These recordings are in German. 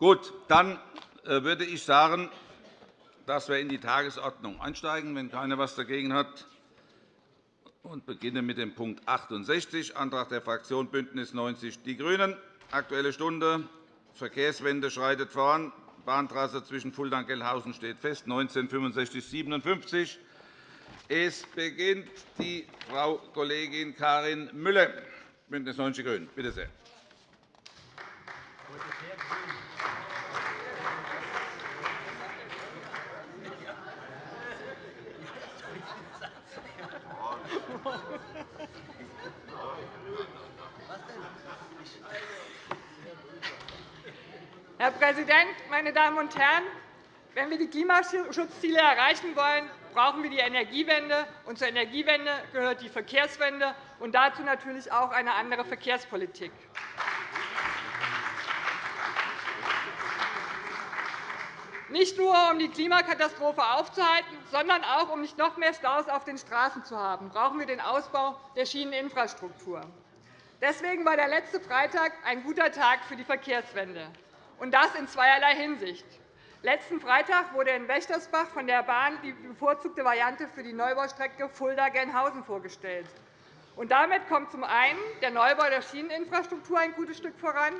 Gut, dann äh, würde ich sagen, dass wir in die Tagesordnung einsteigen, wenn keiner etwas dagegen hat, und beginnen mit dem Punkt 68, Antrag der Fraktion BÜNDNIS 90 die GRÜNEN, Aktuelle Stunde, Verkehrswende schreitet voran, Bahntrasse zwischen Fulda und Gellhausen steht fest, 1965-57. Es beginnt die Frau Kollegin Karin Müller, BÜNDNIS 90 die GRÜNEN. Bitte sehr. Herr Präsident, meine Damen und Herren! Wenn wir die Klimaschutzziele erreichen wollen, brauchen wir die Energiewende. Und zur Energiewende gehört die Verkehrswende und dazu natürlich auch eine andere Verkehrspolitik. Nicht nur, um die Klimakatastrophe aufzuhalten, sondern auch, um nicht noch mehr Staus auf den Straßen zu haben, brauchen wir den Ausbau der Schieneninfrastruktur. Deswegen war der letzte Freitag ein guter Tag für die Verkehrswende und das in zweierlei Hinsicht. Letzten Freitag wurde in Wächtersbach von der Bahn die bevorzugte Variante für die Neubaustrecke Fulda-Gernhausen vorgestellt. Und damit kommt zum einen der Neubau der Schieneninfrastruktur ein gutes Stück voran,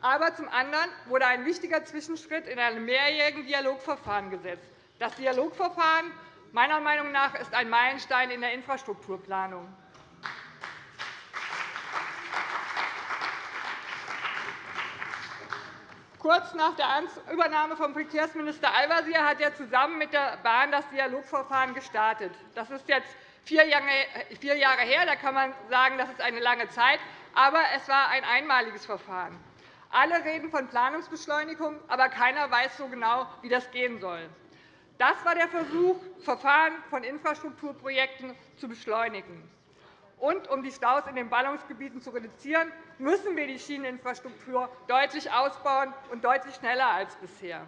aber zum anderen wurde ein wichtiger Zwischenschritt in einem mehrjährigen Dialogverfahren gesetzt. Das Dialogverfahren meiner Meinung nach ist ein Meilenstein in der Infrastrukturplanung. Kurz nach der Übernahme von Verkehrsminister Al-Wazir hat er zusammen mit der Bahn das Dialogverfahren gestartet. Das ist jetzt vier Jahre her. Da kann man sagen, das ist eine lange Zeit. Aber es war ein einmaliges Verfahren. Alle reden von Planungsbeschleunigung, aber keiner weiß so genau, wie das gehen soll. Das war der Versuch, Verfahren von Infrastrukturprojekten zu beschleunigen. Und um die Staus in den Ballungsgebieten zu reduzieren, müssen wir die Schieneninfrastruktur deutlich ausbauen und deutlich schneller als bisher.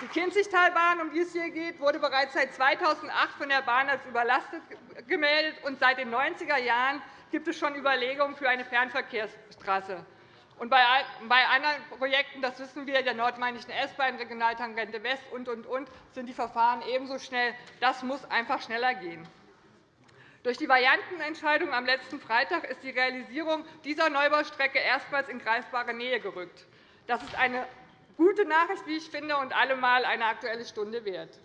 Die Kinzigtalbahn, um die es hier geht, wurde bereits seit 2008 von der Bahn als überlastet gemeldet, und seit den 90er Jahren gibt es schon Überlegungen für eine Fernverkehrstrasse. Und bei anderen Projekten, das wissen wir, der nordmainischen S-Bahn, Regionaltangente West und, und, und, sind die Verfahren ebenso schnell. Das muss einfach schneller gehen. Durch die Variantenentscheidung am letzten Freitag ist die Realisierung dieser Neubaustrecke erstmals in greifbare Nähe gerückt. Das ist eine gute Nachricht, wie ich finde, und allemal eine Aktuelle Stunde wert.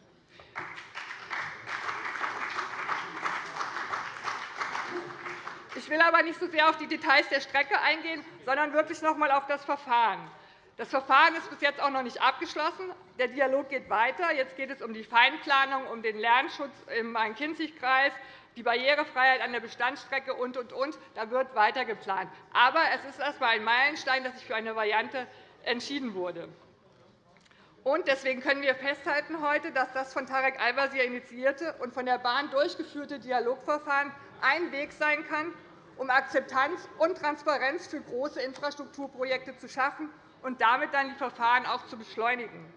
Ich will aber nicht so sehr auf die Details der Strecke eingehen, sondern wirklich noch einmal auf das Verfahren. Das Verfahren ist bis jetzt auch noch nicht abgeschlossen. Der Dialog geht weiter. Jetzt geht es um die Feinplanung, um den Lärmschutz im Main-Kinzig-Kreis, die Barrierefreiheit an der Bestandsstrecke und, und, und. Da wird weiter geplant. Aber es ist erst einmal ein Meilenstein, dass sich für eine Variante entschieden wurde. Und deswegen können wir festhalten heute, dass das von Tarek Al-Wazir initiierte und von der Bahn durchgeführte Dialogverfahren ein Weg sein kann, um Akzeptanz und Transparenz für große Infrastrukturprojekte zu schaffen und damit dann die Verfahren auch zu beschleunigen.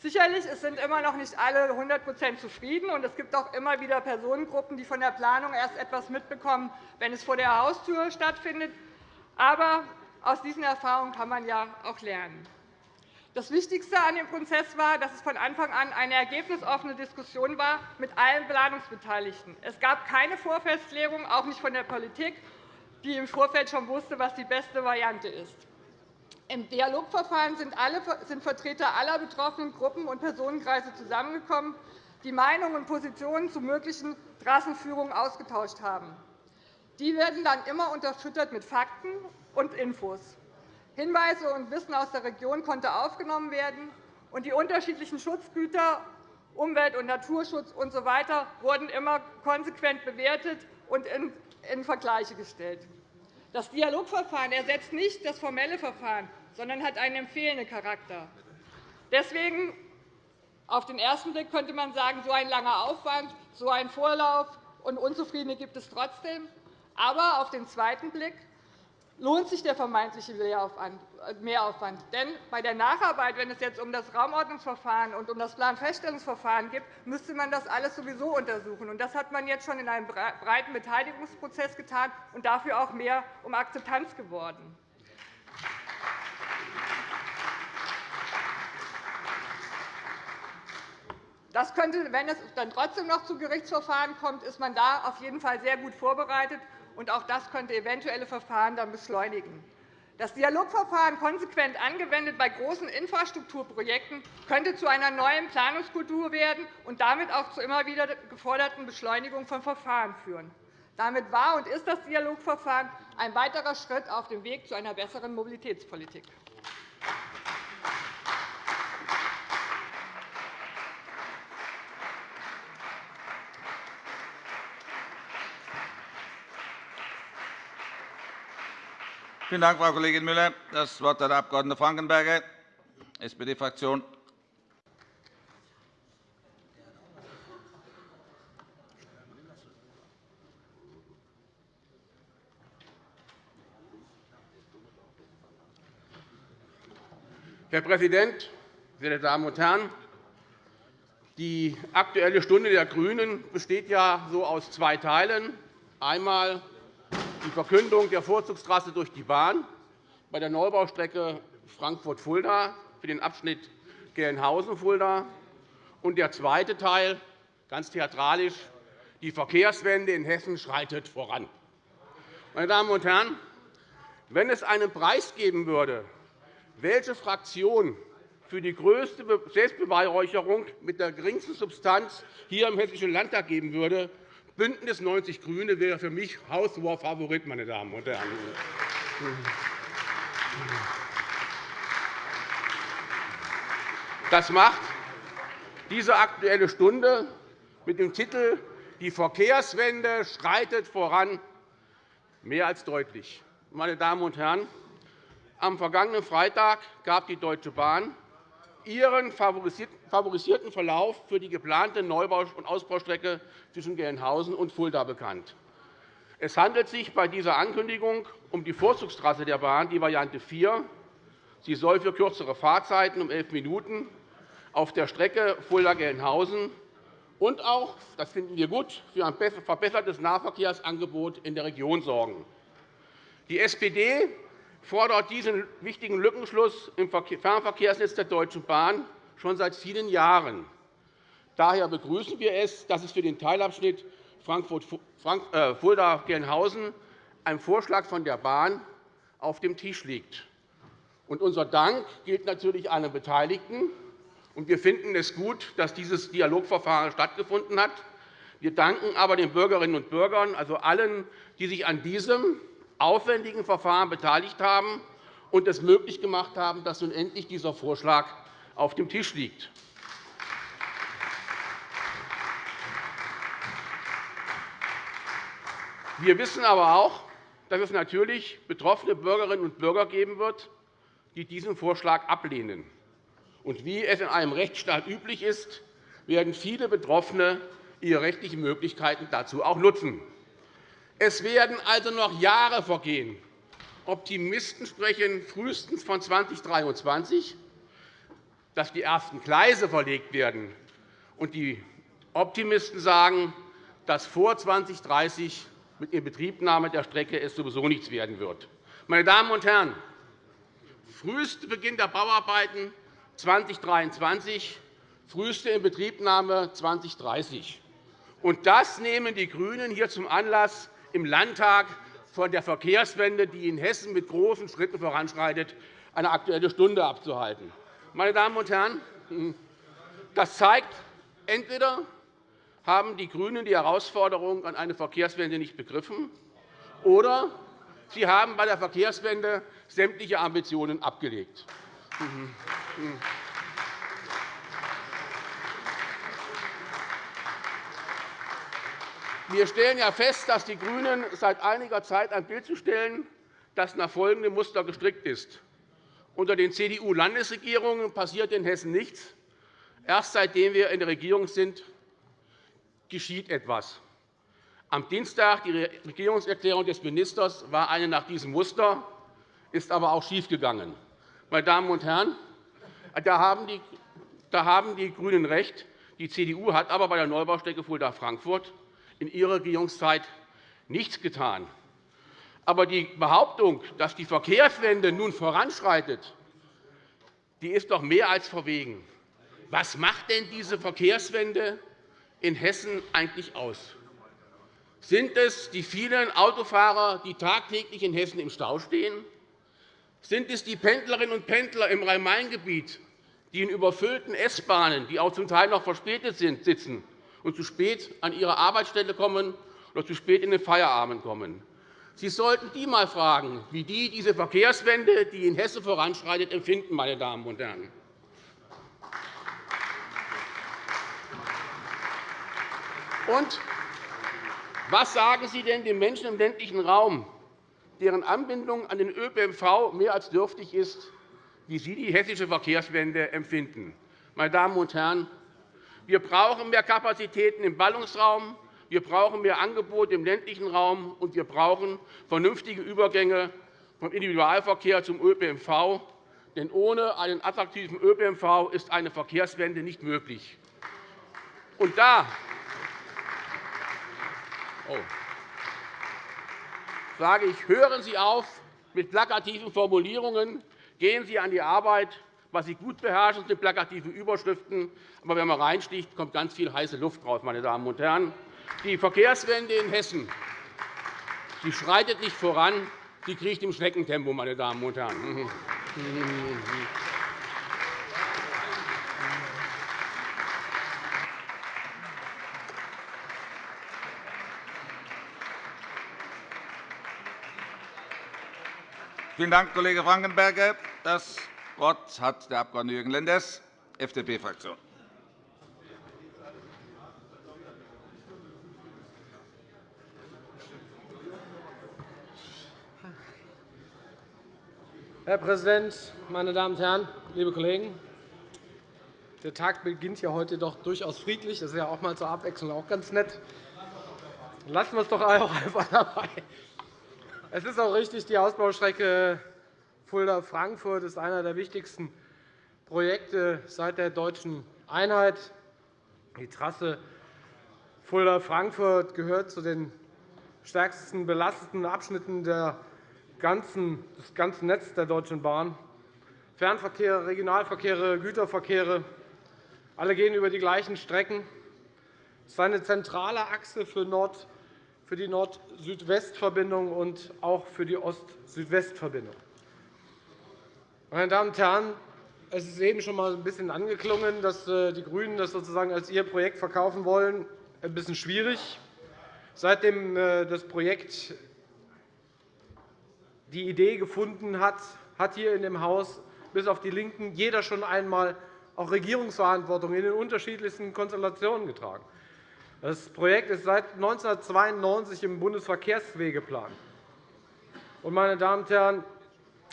Sicherlich sind immer noch nicht alle 100% zufrieden, und es gibt auch immer wieder Personengruppen, die von der Planung erst etwas mitbekommen, wenn es vor der Haustür stattfindet. Aber aus diesen Erfahrungen kann man ja auch lernen. Das Wichtigste an dem Prozess war, dass es von Anfang an eine ergebnisoffene Diskussion war mit allen Planungsbeteiligten. Es gab keine Vorfestlegung, auch nicht von der Politik, die im Vorfeld schon wusste, was die beste Variante ist. Im Dialogverfahren sind, Vertreter aller betroffenen Gruppen und Personenkreise zusammengekommen, die Meinungen und Positionen zu möglichen Trassenführungen ausgetauscht haben. Die werden dann immer unterfüttert mit Fakten und Infos. Hinweise und Wissen aus der Region konnte aufgenommen werden, und die unterschiedlichen Schutzgüter Umwelt- und Naturschutz usw. So wurden immer konsequent bewertet und in Vergleiche gestellt. Das Dialogverfahren ersetzt nicht das formelle Verfahren, sondern hat einen empfehlenden Charakter. Deswegen auf den ersten Blick könnte man sagen, so ein langer Aufwand, so ein Vorlauf und Unzufriedene gibt es trotzdem. Aber auf den zweiten Blick lohnt sich der vermeintliche äh, Mehraufwand. Denn bei der Nacharbeit, wenn es jetzt um das Raumordnungsverfahren und um das Planfeststellungsverfahren geht, müsste man das alles sowieso untersuchen. Das hat man jetzt schon in einem breiten Beteiligungsprozess getan und dafür auch mehr um Akzeptanz geworden. Das könnte, wenn es dann trotzdem noch zu Gerichtsverfahren kommt, ist man da auf jeden Fall sehr gut vorbereitet und auch das könnte eventuelle Verfahren dann beschleunigen. Das Dialogverfahren konsequent angewendet bei großen Infrastrukturprojekten könnte zu einer neuen Planungskultur werden und damit auch zur immer wieder geforderten Beschleunigung von Verfahren führen. Damit war und ist das Dialogverfahren ein weiterer Schritt auf dem Weg zu einer besseren Mobilitätspolitik. Vielen Dank, Frau Kollegin Müller. – Das Wort hat der Abg. Frankenberger, SPD-Fraktion. Herr Präsident, sehr geehrte Damen und Herren! Die Aktuelle Stunde der GRÜNEN besteht ja so aus zwei Teilen. Einmal die Verkündung der Vorzugstrasse durch die Bahn bei der Neubaustrecke Frankfurt-Fulda für den Abschnitt Gelnhausen-Fulda. Und der zweite Teil, ganz theatralisch, die Verkehrswende in Hessen schreitet voran. Meine Damen und Herren, wenn es einen Preis geben würde, welche Fraktion für die größte Selbstbeweihräucherung mit der geringsten Substanz hier im Hessischen Landtag geben würde, BÜNDNIS 90 GRÜNE wäre für mich haushoher meine Damen und Herren. Das macht diese Aktuelle Stunde mit dem Titel Die Verkehrswende schreitet voran mehr als deutlich. Meine Damen und Herren, am vergangenen Freitag gab die Deutsche Bahn ihren favorisierten Verlauf für die geplante Neubau- und Ausbaustrecke zwischen Gelnhausen und Fulda bekannt. Es handelt sich bei dieser Ankündigung um die Vorzugstrasse der Bahn, die Variante 4. Sie soll für kürzere Fahrzeiten um elf Minuten auf der Strecke Fulda-Gelnhausen und auch, das finden wir gut, für ein verbessertes Nahverkehrsangebot in der Region sorgen. Die SPD fordert diesen wichtigen Lückenschluss im Fernverkehrsnetz der Deutschen Bahn schon seit vielen Jahren. Daher begrüßen wir es, dass es für den Teilabschnitt äh, ein Vorschlag von der Bahn auf dem Tisch liegt. unser Dank gilt natürlich allen Beteiligten. wir finden es gut, dass dieses Dialogverfahren stattgefunden hat. Wir danken aber den Bürgerinnen und Bürgern, also allen, die sich an diesem aufwendigen Verfahren beteiligt haben und es möglich gemacht haben, dass nun endlich dieser Vorschlag auf dem Tisch liegt. Wir wissen aber auch, dass es natürlich betroffene Bürgerinnen und Bürger geben wird, die diesen Vorschlag ablehnen. Und wie es in einem Rechtsstaat üblich ist, werden viele Betroffene ihre rechtlichen Möglichkeiten dazu auch nutzen. Es werden also noch Jahre vergehen. Optimisten sprechen frühestens von 2023, dass die ersten Gleise verlegt werden. Und die Optimisten sagen, dass vor 2030 mit Inbetriebnahme der Strecke es sowieso nichts werden wird. Meine Damen und Herren, frühester Beginn der Bauarbeiten 2023, früheste Inbetriebnahme 2030. Und das nehmen die GRÜNEN hier zum Anlass, im Landtag von der Verkehrswende, die in Hessen mit großen Schritten voranschreitet, eine Aktuelle Stunde abzuhalten. Meine Damen und Herren, das zeigt, entweder haben die GRÜNEN die Herausforderung an eine Verkehrswende nicht begriffen, oder sie haben bei der Verkehrswende sämtliche Ambitionen abgelegt. Wir stellen ja fest, dass die GRÜNEN seit einiger Zeit ein Bild zu stellen, das nach folgendem Muster gestrickt ist. Unter den CDU-Landesregierungen passiert in Hessen nichts. Erst seitdem wir in der Regierung sind, geschieht etwas. Am Dienstag die Regierungserklärung des Ministers war eine nach diesem Muster. ist aber auch schiefgegangen. Meine Damen und Herren, da haben die, da haben die GRÜNEN recht. Die CDU hat aber bei der Neubaustrecke Fulda-Frankfurt in ihrer Regierungszeit nichts getan. Aber die Behauptung, dass die Verkehrswende nun voranschreitet, die ist doch mehr als verwegen. Was macht denn diese Verkehrswende in Hessen eigentlich aus? Sind es die vielen Autofahrer, die tagtäglich in Hessen im Stau stehen? Sind es die Pendlerinnen und Pendler im Rhein-Main-Gebiet, die in überfüllten S-Bahnen, die auch zum Teil noch verspätet sind, sitzen und zu spät an ihre Arbeitsstelle kommen oder zu spät in den Feierabend kommen? Sie sollten die einmal fragen, wie die diese Verkehrswende, die in Hessen voranschreitet, empfinden. Meine Damen und Herren. Und was sagen Sie denn den Menschen im ländlichen Raum, deren Anbindung an den ÖPNV mehr als dürftig ist, wie sie die hessische Verkehrswende empfinden? Meine Damen und Herren, wir brauchen mehr Kapazitäten im Ballungsraum, wir brauchen mehr Angebote im ländlichen Raum, und wir brauchen vernünftige Übergänge vom Individualverkehr zum ÖPNV. Denn ohne einen attraktiven ÖPNV ist eine Verkehrswende nicht möglich. Und da oh, sage ich, hören Sie auf mit plakativen Formulierungen, gehen Sie an die Arbeit. Was Sie gut beherrschen, sind plakative Überschriften. Aber wenn man reinsticht, kommt ganz viel heiße Luft raus. Meine Damen und Herren. Die Verkehrswende in Hessen die schreitet nicht voran, sie kriecht im Schneckentempo. Meine Damen und Herren. Vielen Dank, Kollege Frankenberger. Das Wort hat der Abg. Jürgen Lenders, FDP-Fraktion. Herr Präsident, meine Damen und Herren, liebe Kollegen! Der Tag beginnt ja heute doch durchaus friedlich. Das ist ja auch mal zur Abwechslung auch ganz nett. Lassen wir es doch einfach dabei. Es ist auch richtig, die Ausbaustrecke Fulda-Frankfurt ist einer der wichtigsten Projekte seit der deutschen Einheit. Die Trasse Fulda-Frankfurt gehört zu den stärksten belasteten Abschnitten des ganzen Netzes der Deutschen Bahn. Fernverkehre, Regionalverkehre, Güterverkehre, alle gehen über die gleichen Strecken. Es ist eine zentrale Achse für Nord- für die Nord-Süd-West-Verbindung und auch für die Ost-Süd-West-Verbindung. Meine Damen und Herren, es ist eben schon einmal ein bisschen angeklungen, dass äh, die GRÜNEN das sozusagen als ihr Projekt verkaufen wollen. Ein bisschen schwierig. Seitdem äh, das Projekt die Idee gefunden hat, hat hier in dem Haus bis auf die LINKEN jeder schon einmal auch Regierungsverantwortung in den unterschiedlichsten Konstellationen getragen. Das Projekt ist seit 1992 im Bundesverkehrswegeplan und, meine Damen und Herren,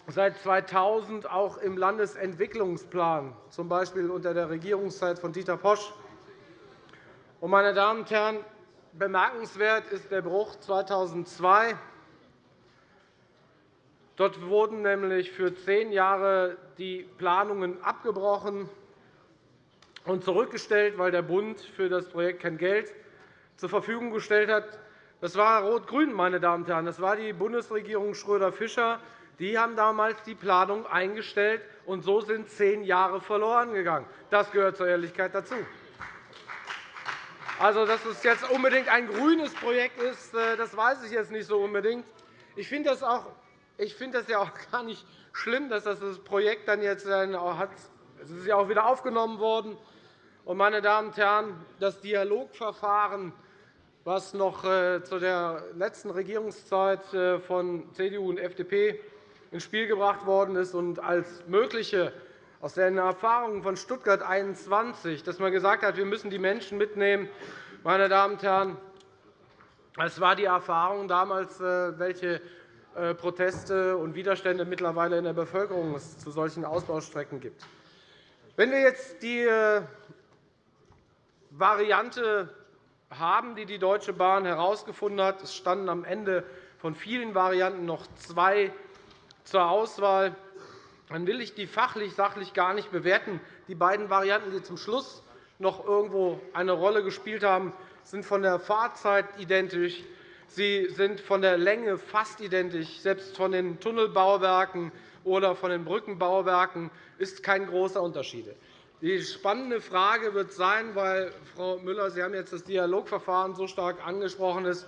seit 2000 auch im Landesentwicklungsplan, z. B. unter der Regierungszeit von Dieter Posch. Meine Damen und Herren, bemerkenswert ist der Bruch 2002. Dort wurden nämlich für zehn Jahre die Planungen abgebrochen und zurückgestellt, weil der Bund für das Projekt kein Geld zur Verfügung gestellt hat. Das war Rot-Grün, meine Damen und Herren. Das war die Bundesregierung Schröder-Fischer. Die haben damals die Planung eingestellt, und so sind zehn Jahre verloren gegangen. Das gehört zur Ehrlichkeit dazu. Also, dass es jetzt unbedingt ein grünes Projekt ist, äh, das weiß ich jetzt nicht so unbedingt. Ich finde das, auch, ich finde das ja auch gar nicht schlimm, dass das Projekt dann jetzt hat. Es ist ja auch wieder aufgenommen worden. Und, meine Damen und Herren, das Dialogverfahren, das noch äh, zu der letzten Regierungszeit äh, von CDU und FDP ins Spiel gebracht worden ist und als mögliche aus den Erfahrungen von Stuttgart 21, dass man gesagt hat, wir müssen die Menschen mitnehmen, meine Damen und Herren, es war die Erfahrung damals, äh, welche Proteste und Widerstände mittlerweile in der Bevölkerung es zu solchen Ausbaustrecken gibt. Wenn wir jetzt die Variante haben, die die Deutsche Bahn herausgefunden hat. Es standen am Ende von vielen Varianten noch zwei zur Auswahl, dann will ich die fachlich-sachlich gar nicht bewerten. Die beiden Varianten, die zum Schluss noch irgendwo eine Rolle gespielt haben, sind von der Fahrzeit identisch. Sie sind von der Länge fast identisch. Selbst von den Tunnelbauwerken oder von den Brückenbauwerken ist kein großer Unterschied. Die spannende Frage wird sein, weil, Frau Müller, Sie haben jetzt das Dialogverfahren so stark angesprochen, ist,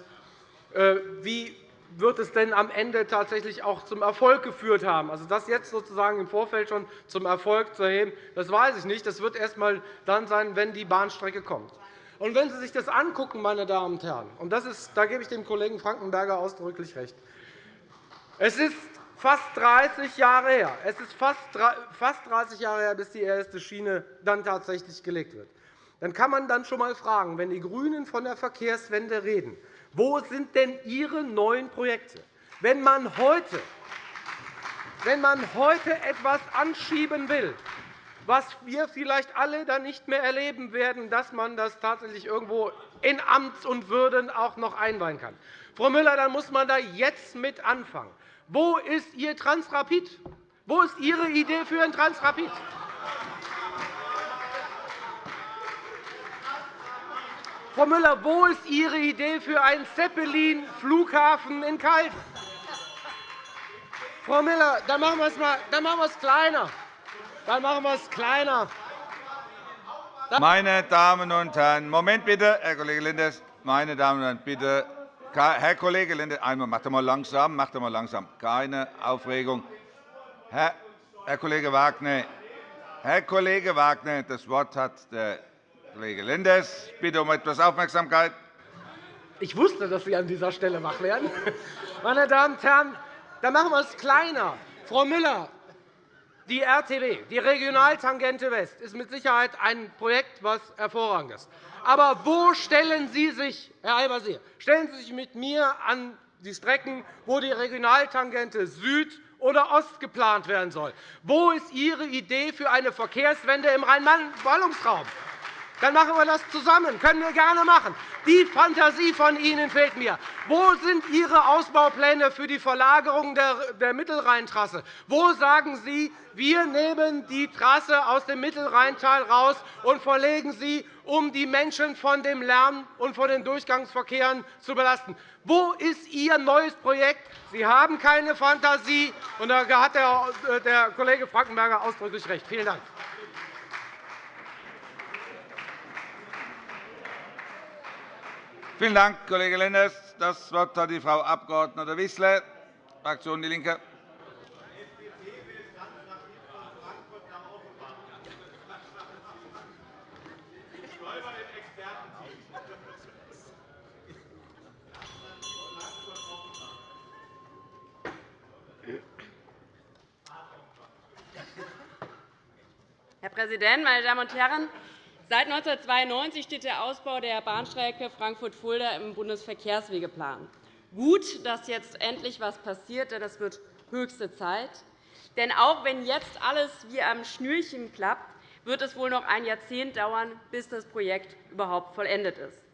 äh, wie wird es denn am Ende tatsächlich auch zum Erfolg geführt haben? Also das jetzt sozusagen im Vorfeld schon zum Erfolg zu erheben, das weiß ich nicht. Das wird erst einmal dann sein, wenn die Bahnstrecke kommt. Und wenn Sie sich das angucken, meine Damen und Herren, und das ist, da gebe ich dem Kollegen Frankenberger ausdrücklich recht, es ist fast 30 Jahre her, es ist fast 30 Jahre her, bis die erste Schiene dann tatsächlich gelegt wird. Dann kann man dann schon einmal fragen, wenn die GRÜNEN von der Verkehrswende reden, wo sind denn Ihre neuen Projekte? Wenn man heute, wenn man heute etwas anschieben will, was wir vielleicht alle dann nicht mehr erleben werden, dass man das tatsächlich irgendwo in Amts und Würden auch noch einweihen kann. Frau Müller, dann muss man da jetzt mit anfangen. Wo ist Ihr Transrapid? Wo ist Ihre Idee für ein Transrapid? Frau Müller, wo ist Ihre Idee für einen Zeppelin-Flughafen in Kalk? Frau Müller, dann machen wir es, mal, dann machen wir es kleiner. Dann machen wir es kleiner. Meine Damen und Herren, Moment bitte, Herr Kollege Lenders. Meine Damen und Herren, bitte, Herr Kollege Lenders, einmal macht mal langsam, macht mal langsam. Keine Aufregung. Herr, Herr Kollege Wagner, Herr Kollege Wagner, das Wort hat der Kollege Lenders, bitte um etwas Aufmerksamkeit. Ich wusste, dass Sie an dieser Stelle wach werden. Meine Damen und Herren, dann machen wir es kleiner. Frau Müller, die RTW, die Regionaltangente West, ist mit Sicherheit ein Projekt, das hervorragend ist. Aber wo stellen Sie sich, Herr Al-Wazir, stellen Sie sich mit mir an die Strecken, wo die Regionaltangente Süd oder Ost geplant werden soll? Wo ist Ihre Idee für eine Verkehrswende im Rhein-Main-Ballungsraum? Dann machen wir das zusammen. Können wir gerne machen. Die Fantasie von Ihnen fehlt mir. Wo sind Ihre Ausbaupläne für die Verlagerung der Mittelrheintrasse? Wo sagen Sie, wir nehmen die Trasse aus dem Mittelrheintal raus und verlegen sie, um die Menschen von dem Lärm und von den Durchgangsverkehren zu belasten? Wo ist Ihr neues Projekt? Sie haben keine Fantasie. Da hat der Kollege Frankenberger ausdrücklich recht. Vielen Dank. Vielen Dank, Kollege Lenders. Das Wort hat die Frau Abg. Wissler, Fraktion DIE LINKE. Herr Präsident, meine Damen und Herren! Seit 1992 steht der Ausbau der Bahnstrecke Frankfurt-Fulda im Bundesverkehrswegeplan. Gut, dass jetzt endlich etwas passiert, denn es wird höchste Zeit. Denn auch wenn jetzt alles wie am Schnürchen klappt, wird es wohl noch ein Jahrzehnt dauern, bis das Projekt überhaupt vollendet ist.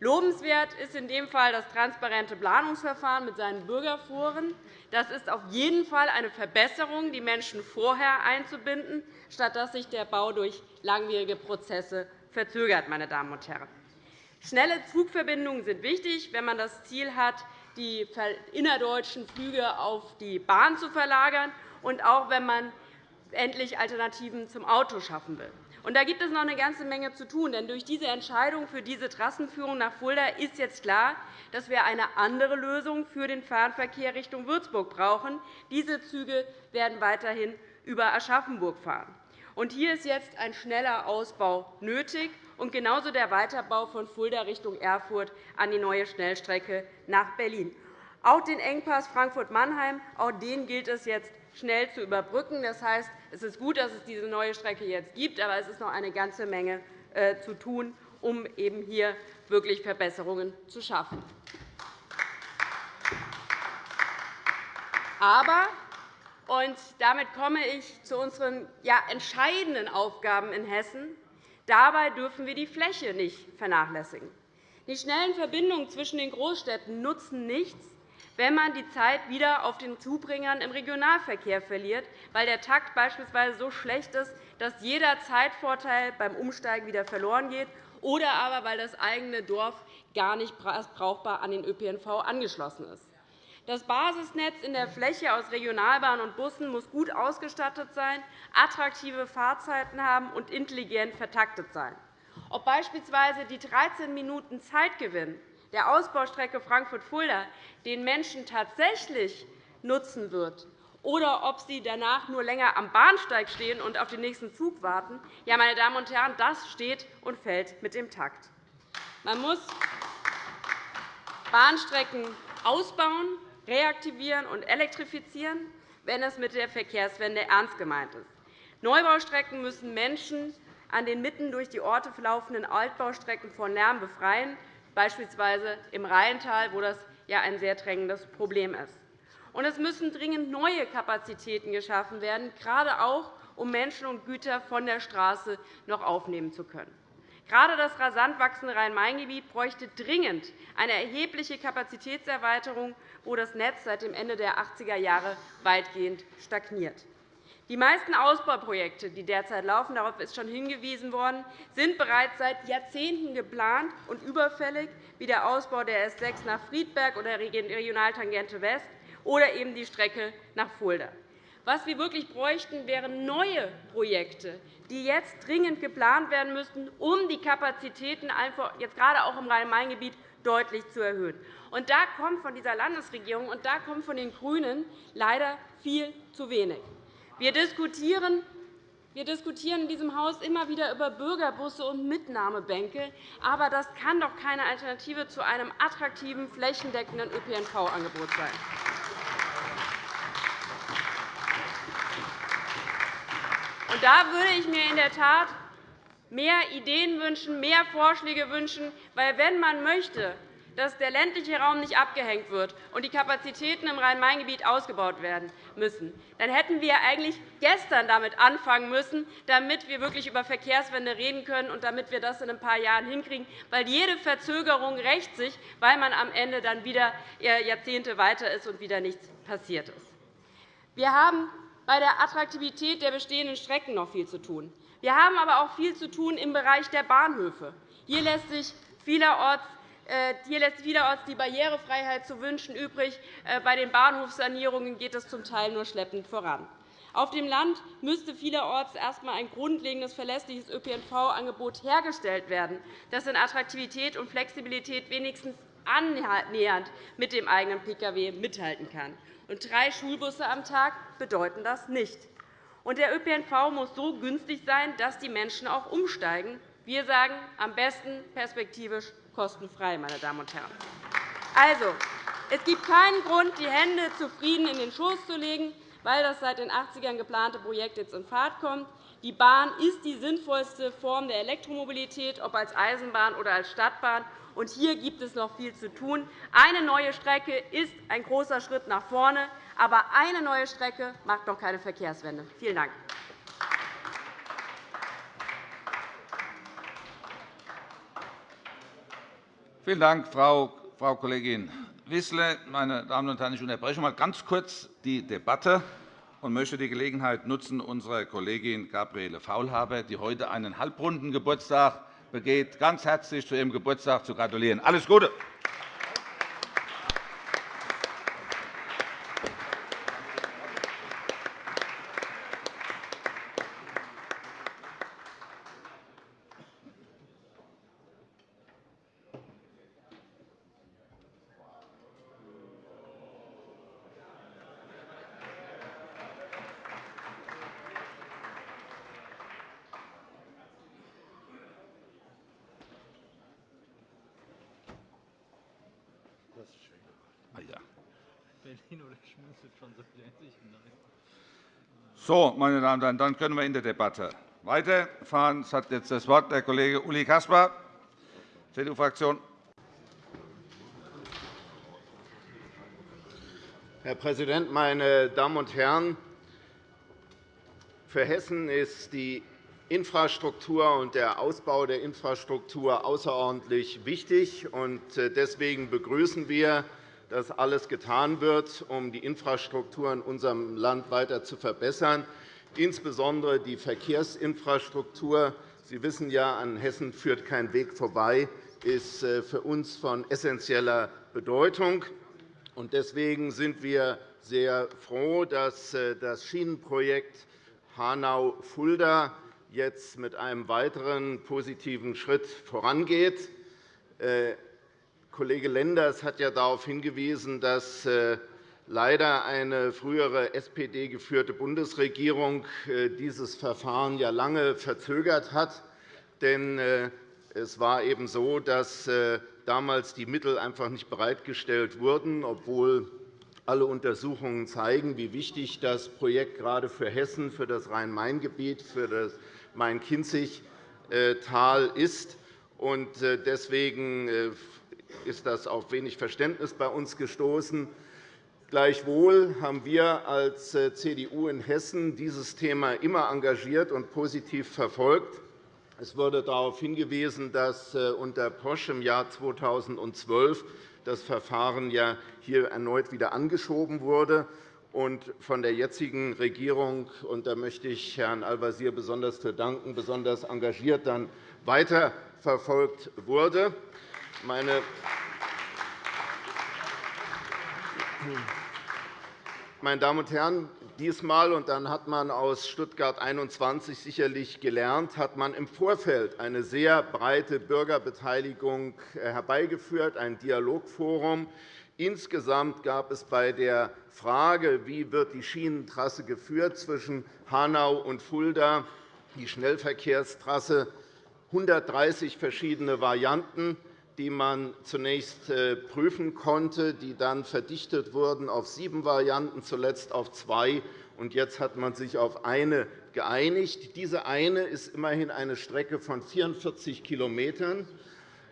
Lobenswert ist in dem Fall das transparente Planungsverfahren mit seinen Bürgerforen. Das ist auf jeden Fall eine Verbesserung, die Menschen vorher einzubinden, statt dass sich der Bau durch langwierige Prozesse verzögert. Meine Damen und Herren. Schnelle Zugverbindungen sind wichtig, wenn man das Ziel hat, die innerdeutschen Flüge auf die Bahn zu verlagern, und auch wenn man endlich Alternativen zum Auto schaffen will. Und da gibt es noch eine ganze Menge zu tun. Denn durch diese Entscheidung für diese Trassenführung nach Fulda ist jetzt klar, dass wir eine andere Lösung für den Fernverkehr Richtung Würzburg brauchen. Diese Züge werden weiterhin über Aschaffenburg fahren. Und hier ist jetzt ein schneller Ausbau nötig und genauso der Weiterbau von Fulda Richtung Erfurt an die neue Schnellstrecke nach Berlin. Auch den Engpass Frankfurt-Mannheim auch den gilt es jetzt schnell zu überbrücken. Das heißt, es ist gut, dass es diese neue Strecke jetzt gibt, aber es ist noch eine ganze Menge äh, zu tun, um eben hier wirklich Verbesserungen zu schaffen. Aber und damit komme ich zu unseren ja, entscheidenden Aufgaben in Hessen. Dabei dürfen wir die Fläche nicht vernachlässigen. Die schnellen Verbindungen zwischen den Großstädten nutzen nichts, wenn man die Zeit wieder auf den Zubringern im Regionalverkehr verliert, weil der Takt beispielsweise so schlecht ist, dass jeder Zeitvorteil beim Umsteigen wieder verloren geht, oder aber weil das eigene Dorf gar nicht brauchbar an den ÖPNV angeschlossen ist. Das Basisnetz in der Fläche aus Regionalbahnen und Bussen muss gut ausgestattet sein, attraktive Fahrzeiten haben und intelligent vertaktet sein. Ob beispielsweise die 13 Minuten Zeitgewinn der Ausbaustrecke Frankfurt-Fulda den Menschen tatsächlich nutzen wird, oder ob sie danach nur länger am Bahnsteig stehen und auf den nächsten Zug warten, ja, meine Damen und Herren, das steht und fällt mit dem Takt. Man muss Bahnstrecken ausbauen, reaktivieren und elektrifizieren, wenn es mit der Verkehrswende ernst gemeint ist. Neubaustrecken müssen Menschen an den mitten durch die Orte verlaufenden Altbaustrecken von Lärm befreien, beispielsweise im Rheintal, wo das ja ein sehr drängendes Problem ist. Und es müssen dringend neue Kapazitäten geschaffen werden, gerade auch, um Menschen und Güter von der Straße noch aufnehmen zu können. Gerade das rasant wachsende Rhein-Main-Gebiet bräuchte dringend eine erhebliche Kapazitätserweiterung, wo das Netz seit dem Ende der 80er Jahre weitgehend stagniert. Die meisten Ausbauprojekte, die derzeit laufen, darauf ist schon hingewiesen worden, sind bereits seit Jahrzehnten geplant und überfällig, wie der Ausbau der S 6 nach Friedberg oder der Regionaltangente West oder eben die Strecke nach Fulda. Was wir wirklich bräuchten, wären neue Projekte, die jetzt dringend geplant werden müssten, um die Kapazitäten jetzt gerade auch im Rhein-Main-Gebiet deutlich zu erhöhen. Und da kommt von dieser Landesregierung und da kommt von den GRÜNEN leider viel zu wenig. Wir diskutieren wir diskutieren in diesem Haus immer wieder über Bürgerbusse und Mitnahmebänke. Aber das kann doch keine Alternative zu einem attraktiven, flächendeckenden ÖPNV-Angebot sein. Und da würde ich mir in der Tat mehr Ideen wünschen, mehr Vorschläge wünschen. Weil, wenn man möchte, dass der ländliche Raum nicht abgehängt wird und die Kapazitäten im Rhein-Main-Gebiet ausgebaut werden müssen, dann hätten wir eigentlich gestern damit anfangen müssen, damit wir wirklich über Verkehrswende reden können und damit wir das in ein paar Jahren hinkriegen. Weil jede Verzögerung rächt sich, weil man am Ende dann wieder Jahrzehnte weiter ist und wieder nichts passiert ist. Wir haben bei der Attraktivität der bestehenden Strecken noch viel zu tun. Wir haben aber auch viel zu tun im Bereich der Bahnhöfe. Hier lässt sich vielerorts äh, hier lässt vielerorts die Barrierefreiheit zu wünschen übrig. Äh, bei den Bahnhofssanierungen geht es zum Teil nur schleppend voran. Auf dem Land müsste vielerorts erst einmal ein grundlegendes, verlässliches ÖPNV-Angebot hergestellt werden, das in Attraktivität und Flexibilität wenigstens annähernd mit dem eigenen Pkw mithalten kann. Und drei Schulbusse am Tag bedeuten das nicht. Und der ÖPNV muss so günstig sein, dass die Menschen auch umsteigen. Wir sagen, am besten perspektivisch kostenfrei. Meine Damen und Herren. Also, es gibt keinen Grund, die Hände zufrieden in den Schoß zu legen, weil das seit den 80ern geplante Projekt jetzt in Fahrt kommt. Die Bahn ist die sinnvollste Form der Elektromobilität, ob als Eisenbahn oder als Stadtbahn. Und hier gibt es noch viel zu tun. Eine neue Strecke ist ein großer Schritt nach vorne, aber eine neue Strecke macht noch keine Verkehrswende. Vielen Dank. Vielen Dank, Frau Kollegin Wissler. Meine Damen und Herren, ich unterbreche mal ganz kurz die Debatte und möchte die Gelegenheit nutzen, unserer Kollegin Gabriele Faulhaber, die heute einen halbrunden Geburtstag begeht, ganz herzlich zu ihrem Geburtstag zu gratulieren. Alles Gute! So, meine Damen und Herren, dann können wir in der Debatte weiterfahren. Es hat jetzt das Wort der Kollege Uli Caspar, CDU-Fraktion. Herr Präsident, meine Damen und Herren! Für Hessen ist die Infrastruktur und der Ausbau der Infrastruktur außerordentlich wichtig. Äh, deswegen begrüßen wir dass alles getan wird, um die Infrastruktur in unserem Land weiter zu verbessern, insbesondere die Verkehrsinfrastruktur. Sie wissen ja, an Hessen führt kein Weg vorbei, ist äh, für uns von essentieller Bedeutung. Deswegen sind wir sehr froh, dass äh, das Schienenprojekt Hanau-Fulda jetzt mit einem weiteren positiven Schritt vorangeht. Äh, Kollege Lenders hat ja darauf hingewiesen, dass äh, leider eine frühere SPD-geführte Bundesregierung äh, dieses Verfahren ja lange verzögert hat. Denn es war eben so, dass damals die Mittel einfach nicht bereitgestellt wurden, obwohl alle Untersuchungen zeigen, wie wichtig das Projekt gerade für Hessen, für das Rhein-Main-Gebiet, für das Main-Kinzig-Tal ist. Deswegen ist das auf wenig Verständnis bei uns gestoßen. Gleichwohl haben wir als äh, CDU in Hessen dieses Thema immer engagiert und positiv verfolgt. Es wurde darauf hingewiesen, dass äh, unter Posch im Jahr 2012 das Verfahren ja hier erneut wieder angeschoben wurde und von der jetzigen Regierung, und da möchte ich Herrn Al-Wazir besonders für danken, besonders engagiert dann weiterverfolgt wurde. Meine meine Damen und Herren, diesmal, und dann hat man aus Stuttgart 21 sicherlich gelernt, hat man im Vorfeld eine sehr breite Bürgerbeteiligung herbeigeführt, ein Dialogforum. Insgesamt gab es bei der Frage, wie wird die Schienentrasse geführt zwischen Hanau und Fulda, die Schnellverkehrstrasse, 130 verschiedene Varianten die man zunächst äh, prüfen konnte, die dann verdichtet wurden auf sieben Varianten, zuletzt auf zwei. Und jetzt hat man sich auf eine geeinigt. Diese eine ist immerhin eine Strecke von 44 km.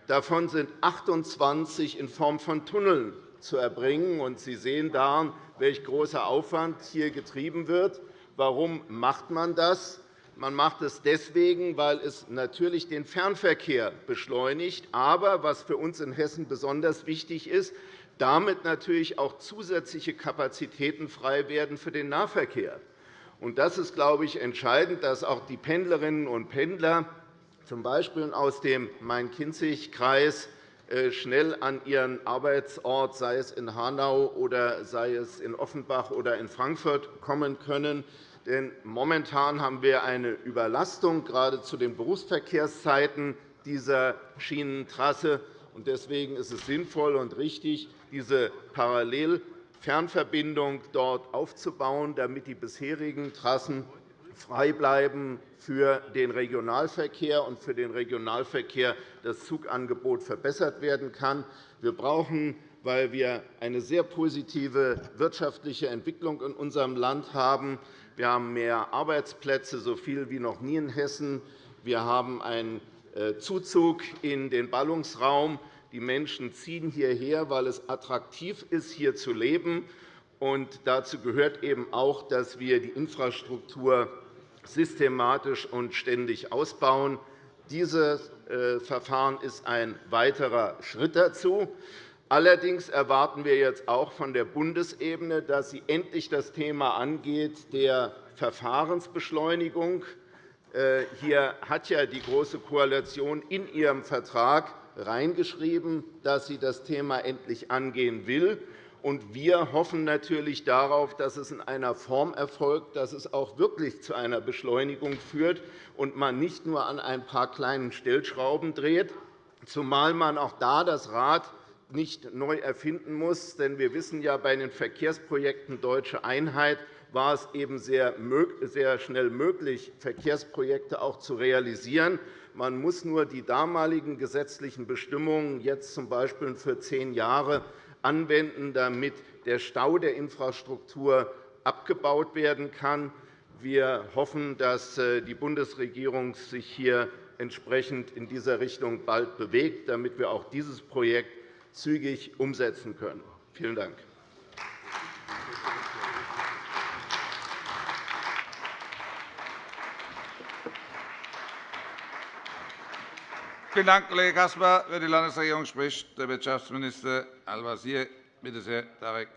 Davon sind 28 in Form von Tunneln zu erbringen. Und Sie sehen daran, welch großer Aufwand hier getrieben wird. Warum macht man das? Man macht es deswegen, weil es natürlich den Fernverkehr beschleunigt, aber was für uns in Hessen besonders wichtig ist, damit natürlich auch zusätzliche Kapazitäten frei werden für den Nahverkehr. Und das ist, glaube ich, entscheidend, dass auch die Pendlerinnen und Pendler, z. B. aus dem Main-Kinzig-Kreis, äh, schnell an ihren Arbeitsort, sei es in Hanau oder sei es in Offenbach oder in Frankfurt, kommen können. Denn momentan haben wir eine Überlastung, gerade zu den Berufsverkehrszeiten dieser Schienentrasse. Deswegen ist es sinnvoll und richtig, diese Parallelfernverbindung dort aufzubauen, damit die bisherigen Trassen frei bleiben für den Regionalverkehr und für den Regionalverkehr das Zugangebot verbessert werden kann. Wir brauchen weil wir eine sehr positive wirtschaftliche Entwicklung in unserem Land haben, wir haben mehr Arbeitsplätze, so viel wie noch nie in Hessen. Wir haben einen äh, Zuzug in den Ballungsraum. Die Menschen ziehen hierher, weil es attraktiv ist, hier zu leben. Und dazu gehört eben auch, dass wir die Infrastruktur systematisch und ständig ausbauen. Dieses äh, Verfahren ist ein weiterer Schritt dazu. Allerdings erwarten wir jetzt auch von der Bundesebene, dass sie endlich das Thema angeht der Verfahrensbeschleunigung. Äh, hier hat ja die Große Koalition in ihrem Vertrag reingeschrieben, dass sie das Thema endlich angehen will. Wir hoffen natürlich darauf, dass es in einer Form erfolgt, dass es auch wirklich zu einer Beschleunigung führt und man nicht nur an ein paar kleinen Stellschrauben dreht, zumal man auch da das Rad nicht neu erfinden muss. Denn wir wissen ja, bei den Verkehrsprojekten Deutsche Einheit war es eben sehr schnell möglich, Verkehrsprojekte auch zu realisieren. Man muss nur die damaligen gesetzlichen Bestimmungen jetzt z. B. für zehn Jahre anwenden, damit der Stau der Infrastruktur abgebaut werden kann. Wir hoffen, dass äh, die Bundesregierung sich hier entsprechend in dieser Richtung bald bewegt, damit wir auch dieses Projekt zügig umsetzen können. Vielen Dank. Vielen Dank, Kollege Caspar. Für die Landesregierung spricht der Wirtschaftsminister Al-Wazir. Bitte sehr, Tarek.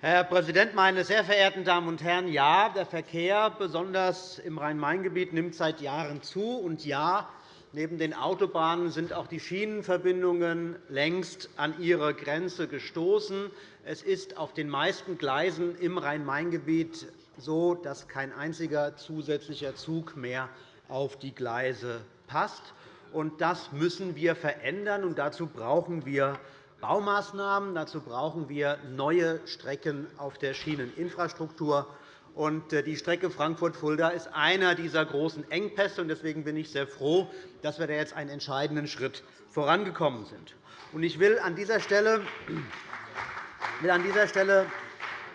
Herr Präsident, meine sehr verehrten Damen und Herren! Ja, der Verkehr, besonders im Rhein-Main-Gebiet, nimmt seit Jahren zu. Und ja, neben den Autobahnen sind auch die Schienenverbindungen längst an ihre Grenze gestoßen. Es ist auf den meisten Gleisen im Rhein-Main-Gebiet so, dass kein einziger zusätzlicher Zug mehr auf die Gleise passt. Das müssen wir verändern, und dazu brauchen wir Baumaßnahmen. Dazu brauchen wir neue Strecken auf der Schieneninfrastruktur. Äh, die Strecke Frankfurt-Fulda ist einer dieser großen Engpässe. Deswegen bin ich sehr froh, dass wir da jetzt einen entscheidenden Schritt vorangekommen sind. Ich will an dieser Stelle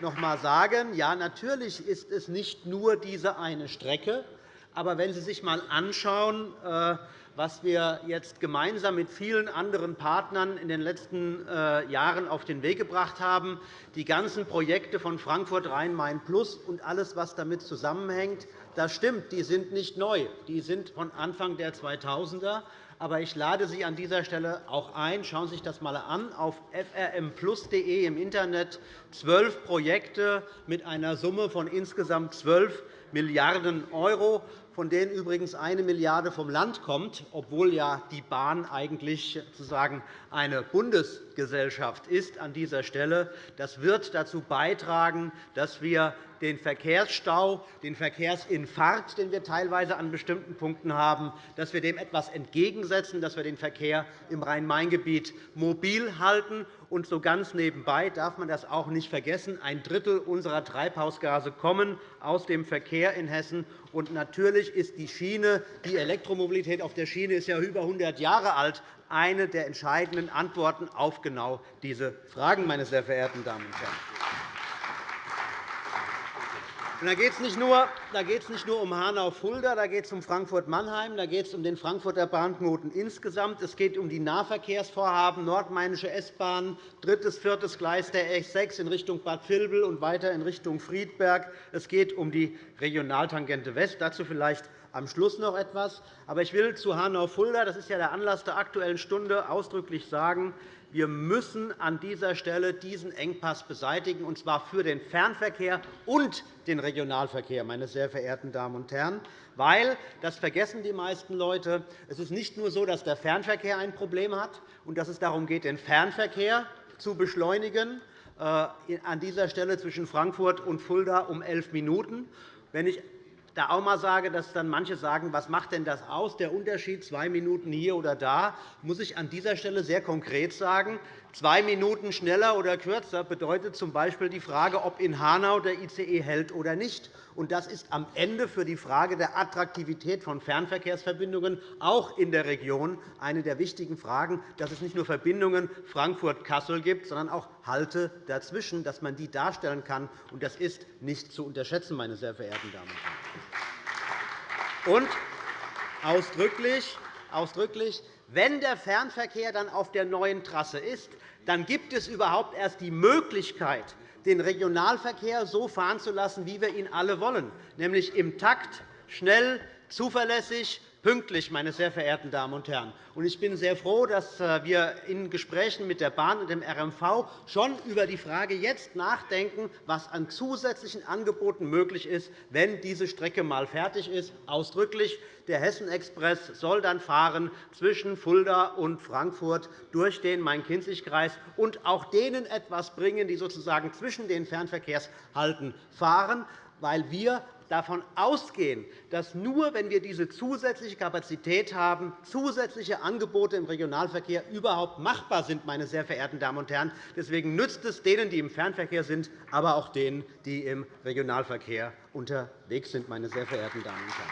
noch einmal sagen, ja, natürlich ist es nicht nur diese eine Strecke. Aber wenn Sie sich einmal anschauen, äh, was wir jetzt gemeinsam mit vielen anderen Partnern in den letzten äh, Jahren auf den Weg gebracht haben, die ganzen Projekte von Frankfurt Rhein-Main Plus und alles, was damit zusammenhängt, das stimmt, die sind nicht neu. Die sind von Anfang der 2000er. Aber ich lade Sie an dieser Stelle auch ein. Schauen Sie sich das einmal an. Auf frmplus.de im Internet zwölf Projekte mit einer Summe von insgesamt 12 Milliarden €, von denen übrigens eine Milliarde vom Land kommt, obwohl ja die Bahn eigentlich sozusagen eine Bundesgesellschaft ist an dieser Stelle. Das wird dazu beitragen, dass wir den Verkehrsstau, den Verkehrsinfarkt, den wir teilweise an bestimmten Punkten haben, dass wir dem etwas entgegensetzen, dass wir den Verkehr im Rhein-Main-Gebiet mobil halten. Und so ganz nebenbei darf man das auch nicht vergessen. Ein Drittel unserer Treibhausgase kommen aus dem Verkehr in Hessen. Und natürlich ist die Schiene, die Elektromobilität auf der Schiene ist ja über 100 Jahre alt, eine der entscheidenden Antworten auf genau diese Fragen, meine sehr verehrten Damen und Herren. Da geht es nicht, nur um Hanau-Fulda, da geht es um Frankfurt-Mannheim, da geht es um den Frankfurter Bahnknoten insgesamt. Es geht um die Nahverkehrsvorhaben Nordmainische S-Bahn, drittes, viertes Gleis der S6 in Richtung Bad Vilbel und weiter in Richtung Friedberg. Es geht um die Regionaltangente West. Dazu vielleicht am Schluss noch etwas. Aber ich will zu Hanau-Fulda, das ist ja der Anlass der Aktuellen Stunde, ausdrücklich sagen, wir müssen an dieser Stelle diesen Engpass beseitigen, und zwar für den Fernverkehr und den Regionalverkehr, meine sehr verehrten Damen und Herren. Weil, das vergessen die meisten Leute, es ist nicht nur so, dass der Fernverkehr ein Problem hat und dass es darum geht, den Fernverkehr zu beschleunigen, äh, an dieser Stelle zwischen Frankfurt und Fulda um elf Minuten. Wenn ich da auch einmal sage, dass dann manche sagen, was macht denn das aus, der Unterschied zwei Minuten hier oder da, muss ich an dieser Stelle sehr konkret sagen, zwei Minuten schneller oder kürzer bedeutet z.B. die Frage, ob in Hanau der ICE hält oder nicht. Das ist am Ende für die Frage der Attraktivität von Fernverkehrsverbindungen auch in der Region eine der wichtigen Fragen, dass es nicht nur Verbindungen Frankfurt-Kassel gibt, sondern auch Halte dazwischen, dass man die darstellen kann. Das ist nicht zu unterschätzen, meine sehr verehrten Damen und Herren. Und ausdrücklich, ausdrücklich, wenn der Fernverkehr dann auf der neuen Trasse ist, dann gibt es überhaupt erst die Möglichkeit, den Regionalverkehr so fahren zu lassen, wie wir ihn alle wollen, nämlich im Takt, schnell, zuverlässig, pünktlich, meine sehr verehrten Damen und Herren. Ich bin sehr froh, dass äh, wir in Gesprächen mit der Bahn und dem RMV schon über die Frage jetzt nachdenken, was an zusätzlichen Angeboten möglich ist, wenn diese Strecke einmal fertig ist. Ausdrücklich, der Hessen-Express soll dann fahren zwischen Fulda und Frankfurt durch den Main-Kinzig-Kreis und auch denen etwas bringen, die sozusagen zwischen den Fernverkehrshalten fahren, weil wir davon ausgehen, dass nur wenn wir diese zusätzliche Kapazität haben, zusätzliche Angebote im Regionalverkehr überhaupt machbar sind. Meine sehr verehrten Damen und Herren. Deswegen nützt es denen, die im Fernverkehr sind, aber auch denen, die im Regionalverkehr unterwegs sind. Meine sehr verehrten Damen und Herren.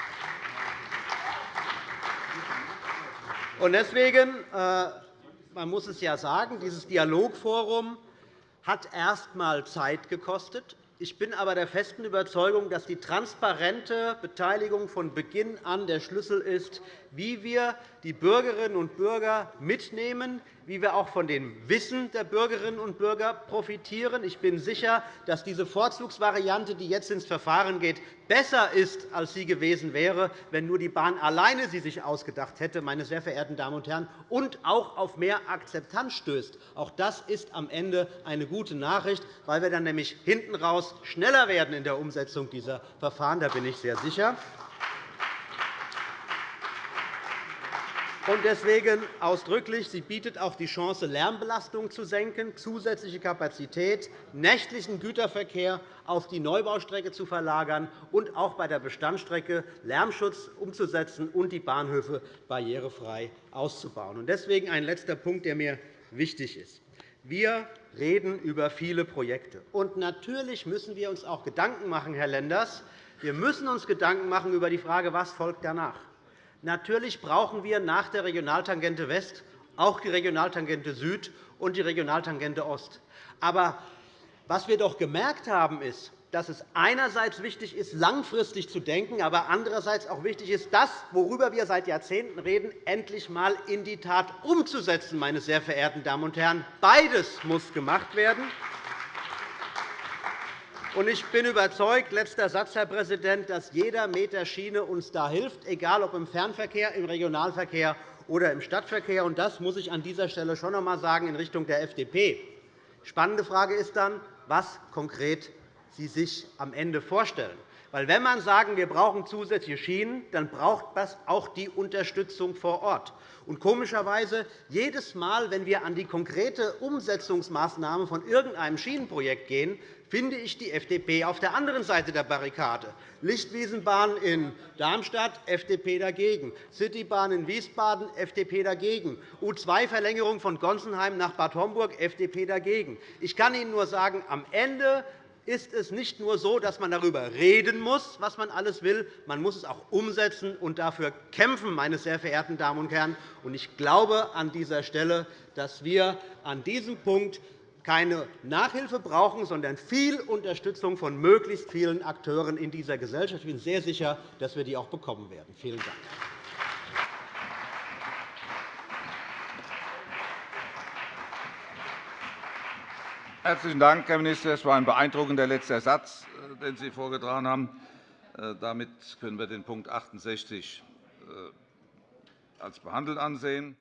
Und deswegen, äh, man muss es ja sagen, dieses Dialogforum hat erst einmal Zeit gekostet. Ich bin aber der festen Überzeugung, dass die transparente Beteiligung von Beginn an der Schlüssel ist, wie wir die Bürgerinnen und Bürger mitnehmen, wie wir auch von dem Wissen der Bürgerinnen und Bürger profitieren. Ich bin sicher, dass diese Vorzugsvariante, die jetzt ins Verfahren geht, besser ist, als sie gewesen wäre, wenn nur die Bahn alleine sie sich ausgedacht hätte, meine sehr verehrten Damen und Herren, und auch auf mehr Akzeptanz stößt. Auch das ist am Ende eine gute Nachricht, weil wir dann nämlich hinten raus schneller werden in der Umsetzung dieser Verfahren. Da bin ich sehr sicher. Deswegen ausdrücklich, sie bietet auch die Chance, Lärmbelastung zu senken, zusätzliche Kapazität, nächtlichen Güterverkehr auf die Neubaustrecke zu verlagern und auch bei der Bestandsstrecke Lärmschutz umzusetzen und die Bahnhöfe barrierefrei auszubauen. Deswegen ein letzter Punkt, der mir wichtig ist. Wir reden über viele Projekte. Und natürlich müssen wir uns auch Gedanken machen, Herr Lenders. Wir müssen uns Gedanken machen über die Frage, was folgt danach. Natürlich brauchen wir nach der Regionaltangente West auch die Regionaltangente Süd und die Regionaltangente Ost. Aber was wir doch gemerkt haben, ist, dass es einerseits wichtig ist, langfristig zu denken, aber andererseits auch wichtig ist, das, worüber wir seit Jahrzehnten reden, endlich einmal in die Tat umzusetzen. Meine sehr verehrten Damen und Herren. Beides muss gemacht werden. Ich bin überzeugt, letzter Satz, Herr Präsident, dass jeder Meter Schiene uns da hilft, egal ob im Fernverkehr, im Regionalverkehr oder im Stadtverkehr. Das muss ich an dieser Stelle schon noch einmal sagen in Richtung der FDP. Spannende Frage ist dann, was konkret Sie sich am Ende vorstellen. Weil, wenn man sagen, wir brauchen zusätzliche Schienen, dann braucht das auch die Unterstützung vor Ort. Und komischerweise, jedes Mal, wenn wir an die konkrete Umsetzungsmaßnahme von irgendeinem Schienenprojekt gehen, finde ich die FDP auf der anderen Seite der Barrikade. Lichtwiesenbahn in Darmstadt, FDP dagegen. Citybahn in Wiesbaden, FDP dagegen. U2-Verlängerung von Gonsenheim nach Bad Homburg, FDP dagegen. Ich kann Ihnen nur sagen, am Ende ist es nicht nur so, dass man darüber reden muss, was man alles will, man muss es auch umsetzen und dafür kämpfen, meine sehr verehrten Damen und Herren. Ich glaube an dieser Stelle, dass wir an diesem Punkt keine Nachhilfe brauchen, sondern viel Unterstützung von möglichst vielen Akteuren in dieser Gesellschaft. Ich bin sehr sicher, dass wir die auch bekommen werden. Vielen Dank. Herzlichen Dank, Herr Minister. Das war ein beeindruckender letzter Satz, äh, den Sie vorgetragen haben. Äh, damit können wir den Punkt 68 äh, als behandelt ansehen.